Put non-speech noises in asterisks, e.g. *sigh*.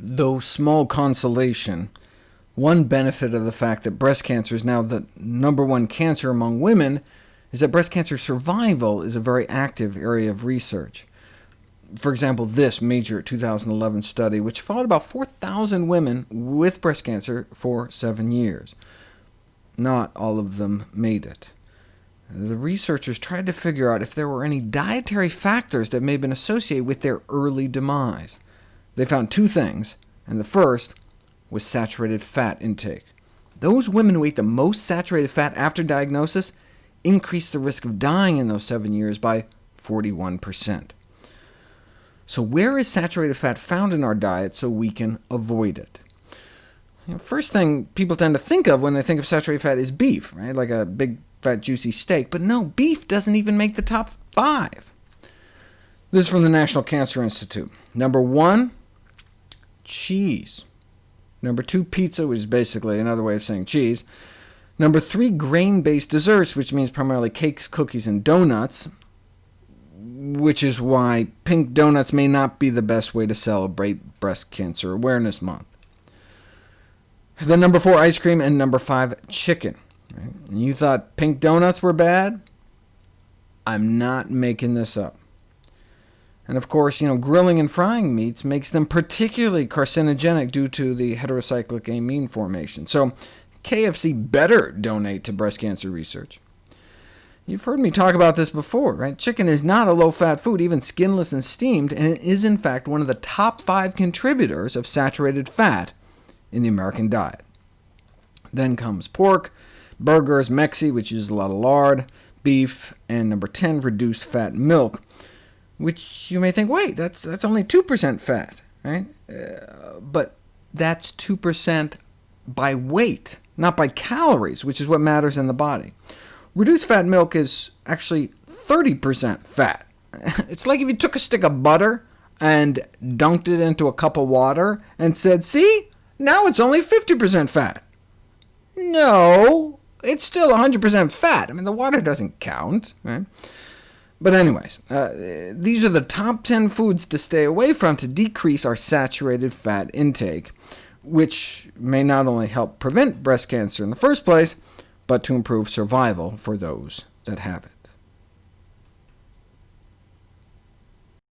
Though small consolation, one benefit of the fact that breast cancer is now the number one cancer among women is that breast cancer survival is a very active area of research. For example, this major 2011 study, which followed about 4,000 women with breast cancer for seven years. Not all of them made it. The researchers tried to figure out if there were any dietary factors that may have been associated with their early demise. They found two things, and the first was saturated fat intake. Those women who ate the most saturated fat after diagnosis increased the risk of dying in those seven years by 41%. So where is saturated fat found in our diet so we can avoid it? You know, first thing people tend to think of when they think of saturated fat is beef, right? like a big, fat, juicy steak. But no, beef doesn't even make the top five. This is from the National Cancer Institute. Number one, cheese. Number two, pizza, which is basically another way of saying cheese. Number three, grain-based desserts, which means primarily cakes, cookies, and donuts which is why pink donuts may not be the best way to celebrate Breast Cancer Awareness Month. Then number four, ice cream, and number five, chicken. You thought pink donuts were bad? I'm not making this up. And of course, you know, grilling and frying meats makes them particularly carcinogenic due to the heterocyclic amine formation. So KFC better donate to breast cancer research. You've heard me talk about this before, right? Chicken is not a low-fat food, even skinless and steamed, and it is in fact one of the top five contributors of saturated fat in the American diet. Then comes pork, burgers, Mexi, which uses a lot of lard, beef, and number 10, reduced fat milk, which you may think, wait, that's, that's only 2% fat, right? Uh, but that's 2% by weight, not by calories, which is what matters in the body. Reduced fat milk is actually 30% fat. *laughs* It's like if you took a stick of butter and dunked it into a cup of water and said, see, now it's only 50% fat. No, it's still 100% fat. I mean, the water doesn't count. Right? But anyways, uh, these are the top 10 foods to stay away from to decrease our saturated fat intake, which may not only help prevent breast cancer in the first place, but to improve survival for those that have it.